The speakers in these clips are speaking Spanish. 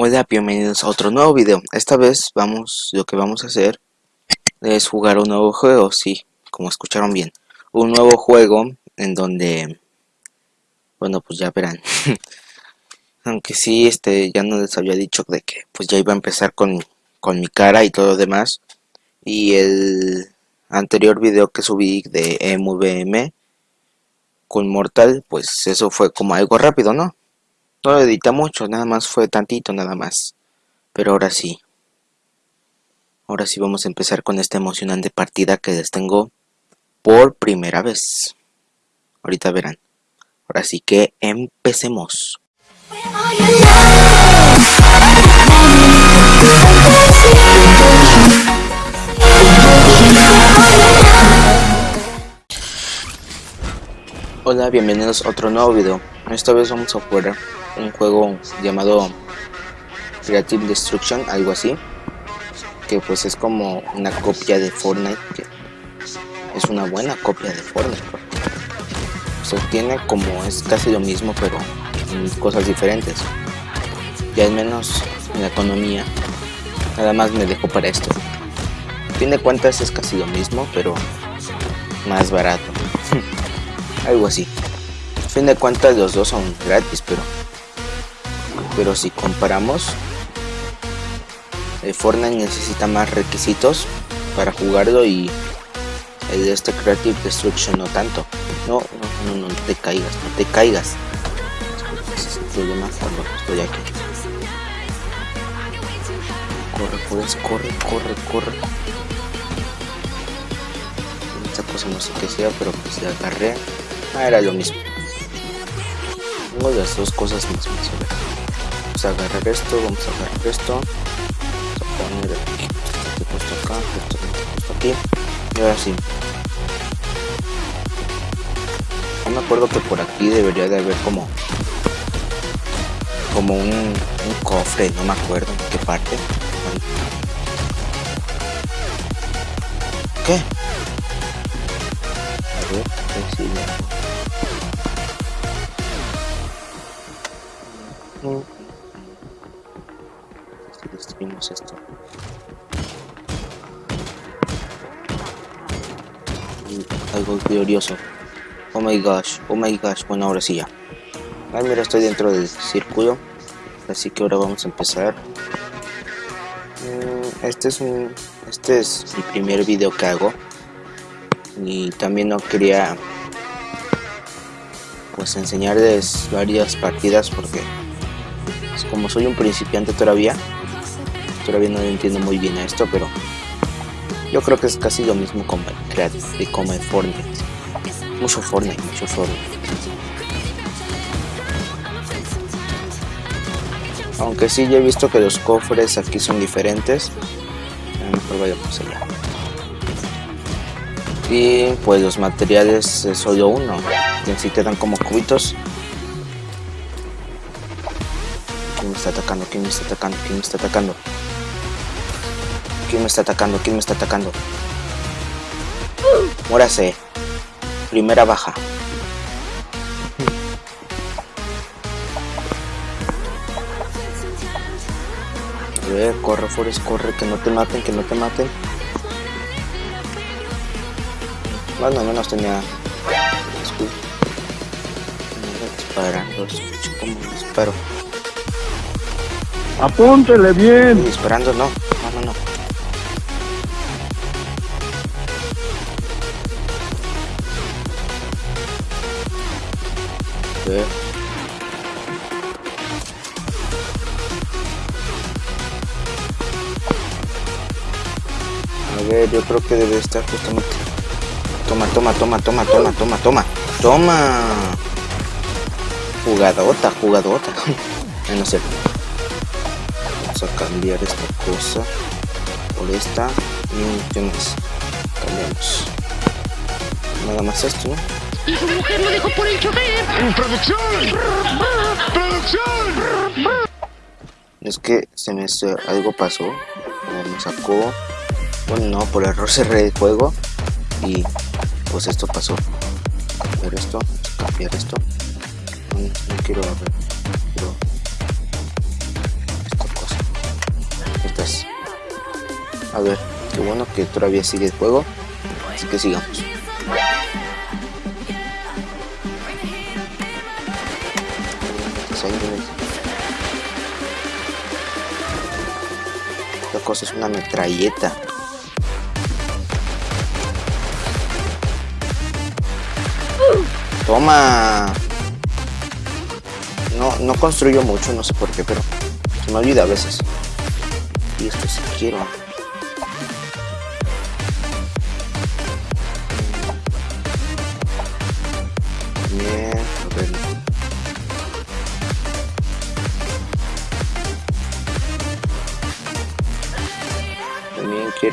Hola, bienvenidos a otro nuevo video. Esta vez vamos, lo que vamos a hacer es jugar un nuevo juego, sí, como escucharon bien. Un nuevo juego en donde, bueno, pues ya verán. Aunque sí, este, ya no les había dicho de que pues ya iba a empezar con, con mi cara y todo lo demás. Y el anterior video que subí de MVM con Mortal, pues eso fue como algo rápido, ¿no? No lo edité mucho, nada más fue tantito nada más. Pero ahora sí. Ahora sí vamos a empezar con esta emocionante partida que les tengo por primera vez. Ahorita verán. Ahora sí que empecemos. Hola, bienvenidos a otro nuevo video. Esta vez vamos a jugar un juego llamado Creative Destruction, algo así. Que pues es como una copia de Fortnite. Es una buena copia de Fortnite. Se tiene como es casi lo mismo, pero en cosas diferentes. Y al menos en la economía. Nada más me dejo para esto. fin de cuentas es casi lo mismo, pero más barato. algo así. A fin de cuentas los dos son gratis, pero pero si comparamos el Fortnite necesita más requisitos para jugarlo y el de este Creative Destruction no tanto. No, no, no, no te caigas, no te caigas. Estoy aquí. Corre, pues, corre, corre, corre. Esta cosa no sé qué sea, pero pues la agarré. Ah, era lo mismo. Tengo las dos cosas mismas, Vamos a agarrar esto, vamos a agarrar esto. Vamos a poner este puesto acá, esto puesto aquí. Y ahora sí. No me acuerdo que por aquí debería de haber como como un, cofre, no me acuerdo en qué parte. ¿Qué? A destruimos esto. algo glorioso. Oh my gosh, oh my gosh. Bueno, ahora sí ya. Ay, mira, estoy dentro del círculo. Así que ahora vamos a empezar. Mm, este es un. Este es mi primer video que hago. Y también no quería pues enseñarles varias partidas porque como soy un principiante todavía, todavía no entiendo muy bien esto, pero yo creo que es casi lo mismo como y como el Fortnite. Mucho Fortnite, mucho Fortnite. Aunque sí, ya he visto que los cofres aquí son diferentes. Mejor vayamos allá. Y pues los materiales es solo uno. Y así te como cubitos ¿Quién me está atacando? ¿Quién me está atacando? ¿Quién me está atacando? ¿Quién me está atacando? ¿Quién me está atacando? Mórase. Primera baja. A ver, corre, Forest, corre, que no te maten, que no te maten. Bueno, al menos tenía... Disparando, escucho como disparo. Apúntele bien. Disparando, no. A ver, yo creo que debe estar justamente. Toma, toma, toma, toma, toma, toma, toma. Toma. Jugadota, jugadota. no sé a cambiar esta cosa por esta y qué más cambiamos nada más esto ¿no? Y su mujer lo dejó por el chofer producción producción es que se me algo pasó me sacó bueno no por error cerré el juego y pues esto pasó cambiar esto cambiar esto no, no quiero ver estás. A ver, qué bueno que todavía sigue el juego. Así que sigamos. Cosa es una metralleta. Toma. No, no construyo mucho, no sé por qué, pero se me olvida a veces. Y esto sí quiero.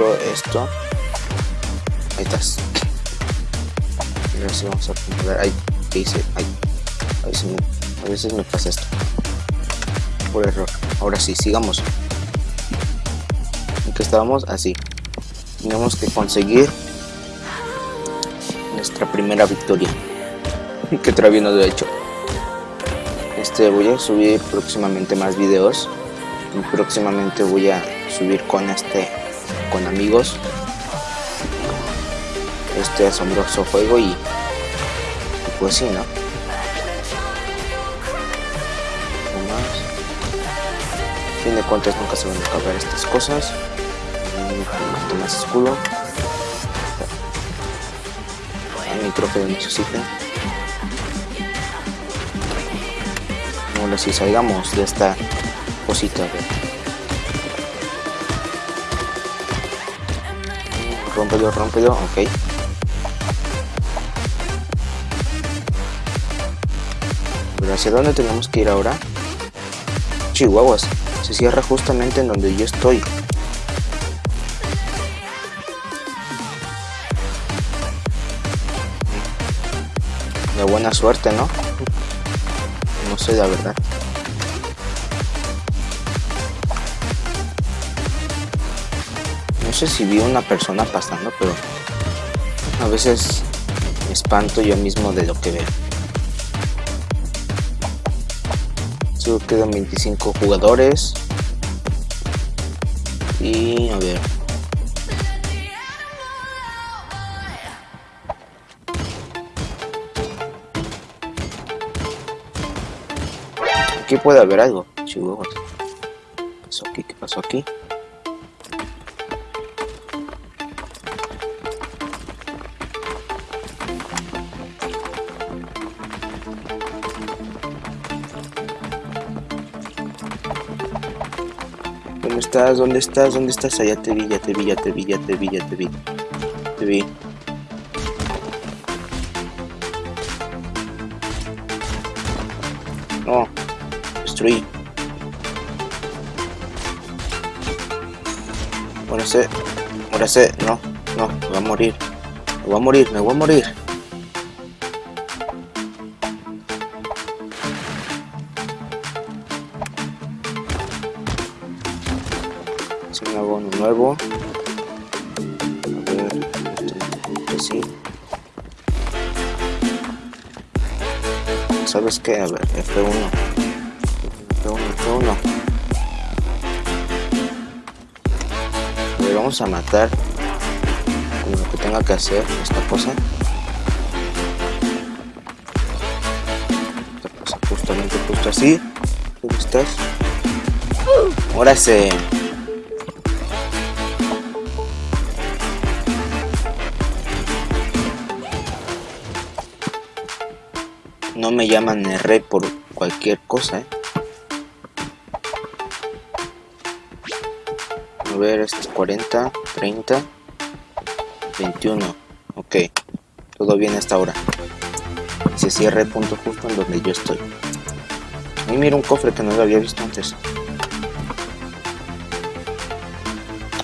Esto. Ahí estás. Sí vamos a poner. Ay, ¿qué hice? Ay, a veces me, a veces me pasa esto. Por error. Ahora sí, sigamos. En que estábamos así. Tenemos que conseguir nuestra primera victoria. que todavía no lo he hecho. Este voy a subir próximamente más videos. Y próximamente voy a subir con este con amigos este asombroso juego y, pues sí, ¿no? A fin de cuentas nunca se van a acabar estas cosas. Un más escudo. El micro que necesiten. Ahora sí salgamos de esta cosita. Rómpelo, rómpelo, ok. Pero hacia dónde tenemos que ir ahora? Chihuahuas, se cierra justamente en donde yo estoy. De buena suerte, ¿no? No sé la verdad. Sé si vi una persona pasando, pero a veces me espanto yo mismo de lo que veo. Solo quedan 25 jugadores. Y a ver. Aquí puede haber algo. Chihuahuas. ¿Qué pasó aquí? ¿Qué pasó aquí? ¿Dónde estás? ¿Dónde estás? ¿Dónde estás? Allá te vi, ya te vi, ya te vi, ya te vi, ya te vi. Te vi. No, destruí. Muérase, muérase, no, no, me voy a morir. Me voy a morir, me voy a morir. Este, sí. ¿Sabes qué? A ver, F1. F1, F1. A ver, vamos a matar con lo que tenga que hacer esta cosa. Esta cosa justamente, justo así. ¿Dónde estás? Ahora se... No me llaman R por cualquier cosa, ¿eh? A ver, este es 40, 30, 21. Ok, todo bien hasta ahora. Se cierra el punto justo en donde yo estoy. Ahí mira un cofre que no lo había visto antes.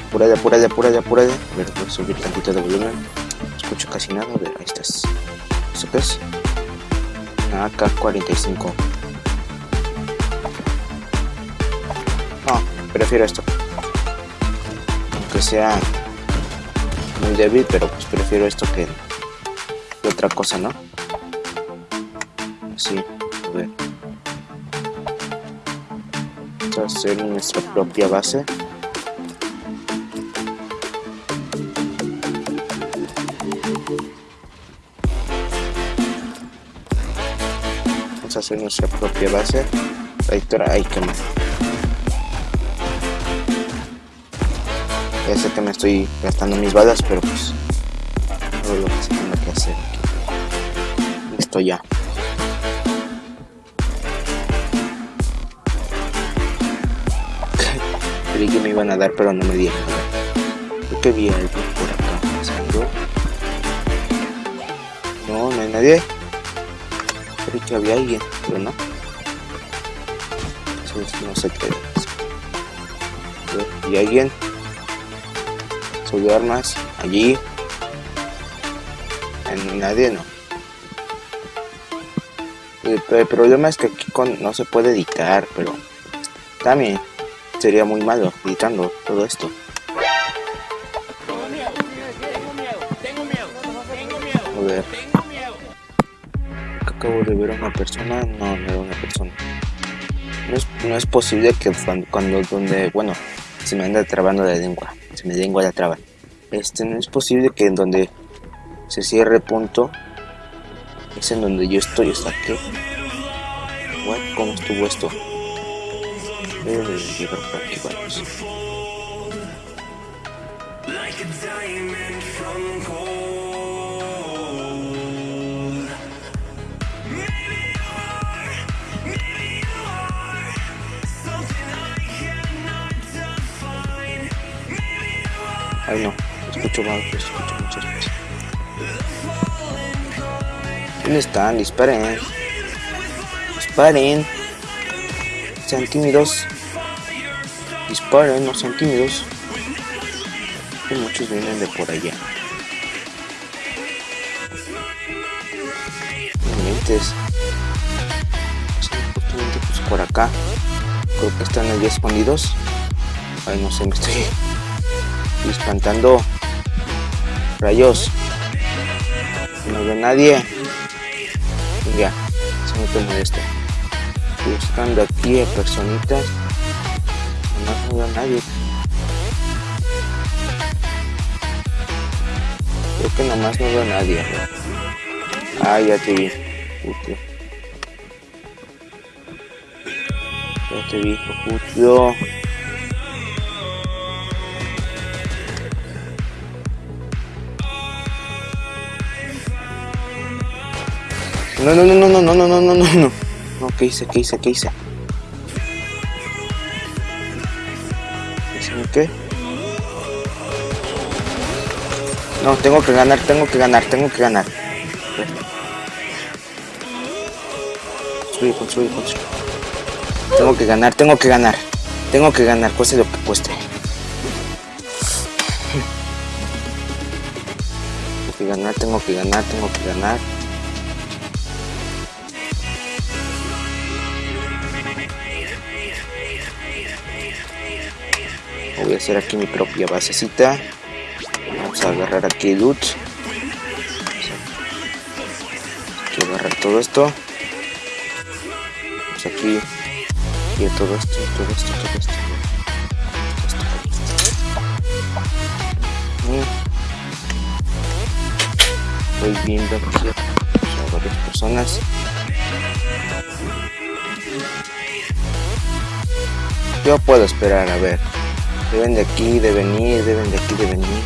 Apúrale, apúrale, apúrale, apúrale. A ver, voy a subir tantito de volumen. No escucho casi nada. A ver, ahí estás. ¿Eso qué es? Una AK-45. No, prefiero esto. Aunque sea muy débil, pero pues prefiero esto que, otra cosa, ¿no? Sí, a ver. Vamos a hacer nuestra propia base. Hacer nuestra propia base. Trayectoria, ay, qué mal. Ya sé que me estoy gastando mis balas, pero pues todo lo que se tenga que hacer aquí. Listo ya. Creí que me iban a dar, pero no me dieron. Creo que vi algo por acá. No, no hay nadie. Creí que había alguien, pero no. Sé qué es. ¿Y alguien? Subió armas. Allí. En nadie no. El, el problema es que aquí con, no se puede editar, pero también sería muy malo editando todo esto. Tengo miedo, tengo miedo, tengo miedo, tengo miedo, A ver. Acabo de ver a una persona. No, no era una persona. No es, no es posible que cuando, cuando donde, bueno, se me anda trabando la lengua. Se me lengua la traba. Este, no es posible que en donde se cierre punto es en donde yo estoy. ¿Está qué? What? ¿Cómo estuvo esto? Ay no, escucho mal, escucho muchas. ¿Dónde están? Disparen. Disparen. Sean tímidos. Disparen, no sean tímidos. Y muchos vienen de por allá. Mientes. Pues por acá. Creo que están allí escondidos. Ay, no sé, me estoy espantando. Rayos. No veo nadie. Ya, se me te molesta. Estoy buscando aquí a personitas. No veo a nadie. Creo que nomás no veo a nadie. Ah, ya te vi. Puto. Ya te vi, puto. No, no, no, no, no, no, no, no, no, no, no. No, ¿qué hice? ¿Qué hice? ¿Qué hice? ¿Hice qué? No, tengo que ganar, tengo que ganar, tengo que ganar. Construye, construye, construye. Tengo que ganar, tengo que ganar. Tengo que ganar, cueste lo que cueste. Tengo que ganar, tengo que ganar, tengo que ganar. Voy a hacer aquí mi propia basecita. Vamos a agarrar aquí loot. Aquí agarrar todo esto. Vamos aquí. Y todo esto, todo esto, todo esto. Voy viendo aquí a varias personas. Yo puedo esperar a ver. Deben de aquí de venir, deben de aquí de venir.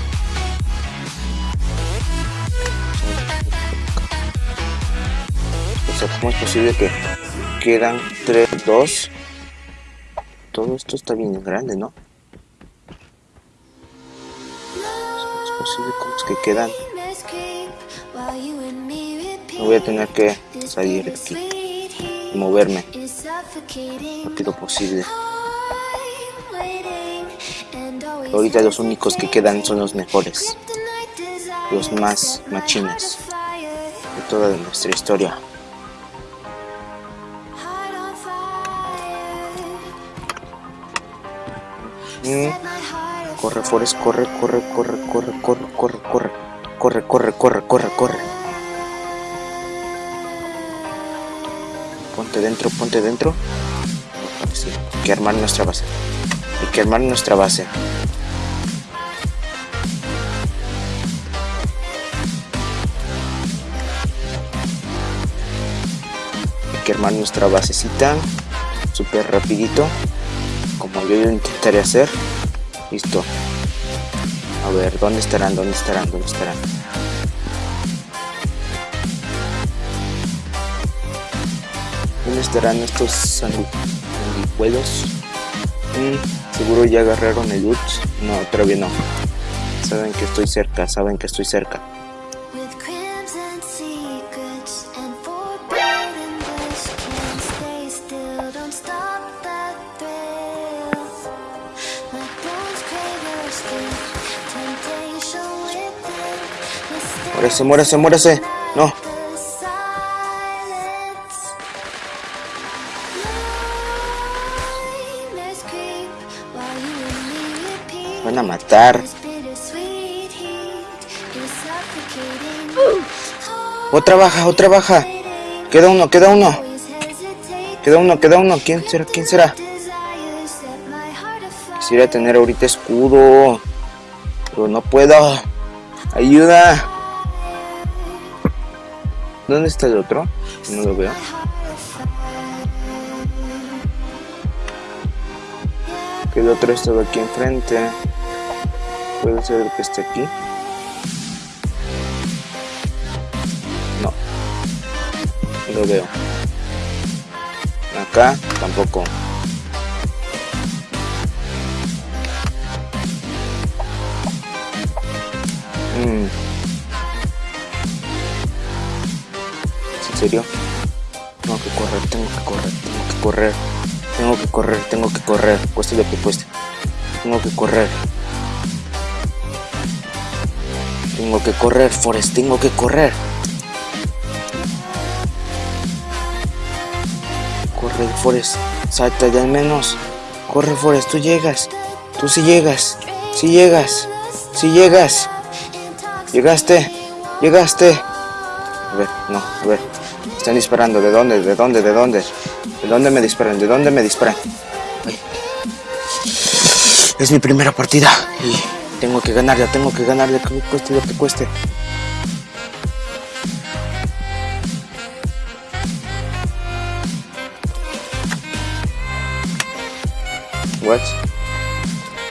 O sea, ¿cómo es posible que quedan 3, 2? Todo esto está bien grande, ¿no? Es posible como es que quedan. No voy a tener que salir de aquí y moverme lo posible. Ahorita los únicos que quedan son los mejores, los más machines de toda nuestra historia. Mm. Corre, Forest, corre, corre, corre, corre, corre, corre, corre, corre, corre, corre, corre, corre. Ponte dentro, ponte dentro. Sí, hay que armar nuestra base. Hay que armar nuestra base. Que armar nuestra basecita. Súper rapidito. Como yo intentaré hacer. Listo. A ver, ¿dónde estarán? ¿Dónde estarán? ¿Dónde estarán? ¿Dónde estarán estos sanguijuelos? Mm, seguro ya agarraron el loot. No, todavía no. Saben que estoy cerca, saben que estoy cerca. Muérese, muérese, muérese. No. Van a matar. Otra baja, otra baja. Queda uno, queda uno. Queda uno, queda uno. ¿Quién será? ¿Quién será? Quisiera tener ahorita escudo. Pero no puedo. Ayuda. ¿Dónde está el otro? No lo veo. Que el otro estaba aquí enfrente. Puede ser que esté aquí. No. No lo veo. Acá tampoco. Mm. ¿En serio? Tengo que correr, tengo que correr, tengo que correr. Tengo que correr, tengo que correr. Cueste lo que cueste. Tengo que correr. Tengo que correr, Forest, tengo que correr. Corre, Forest. Salta de al menos. Corre, Forest, tú llegas. Tú sí llegas. Sí llegas. Sí llegas. Llegaste. Llegaste. A ver, no, a ver. Están disparando. ¿De dónde? ¿De dónde? ¿De dónde? ¿De dónde me disparan? ¿De dónde me disparan? Es mi primera partida. Y tengo que ganarla, tengo que ganarla, que cueste lo que cueste. What?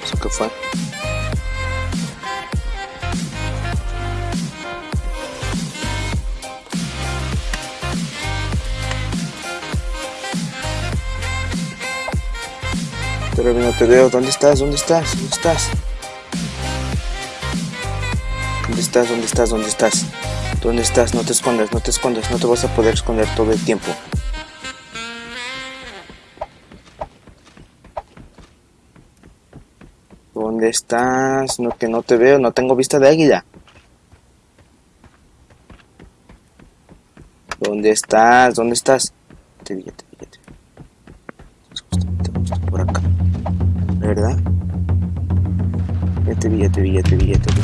¿Eso qué fue? Pero no te veo. ¿Dónde estás? ¿Dónde estás? ¿Dónde estás? ¿Dónde estás? ¿Dónde estás? ¿Dónde estás? ¿Dónde estás? No te escondas, no te escondas, no te vas a poder esconder todo el tiempo. ¿Dónde estás? No, que no te veo, no tengo vista de águila. ¿Dónde estás? ¿Dónde estás? Te vi, te te vi. ya te vi.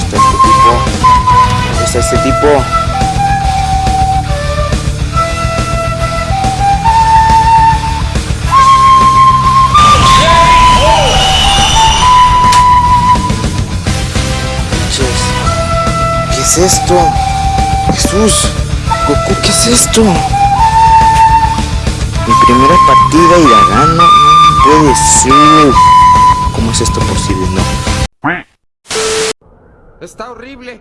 ¿Dónde está este tipo? ¿Dónde está este tipo? Es esto? Jesús, Goku, ¿qué es esto? Mi primera partida y la gano. No puede ser. ¿Cómo es esto posible? No. Está horrible.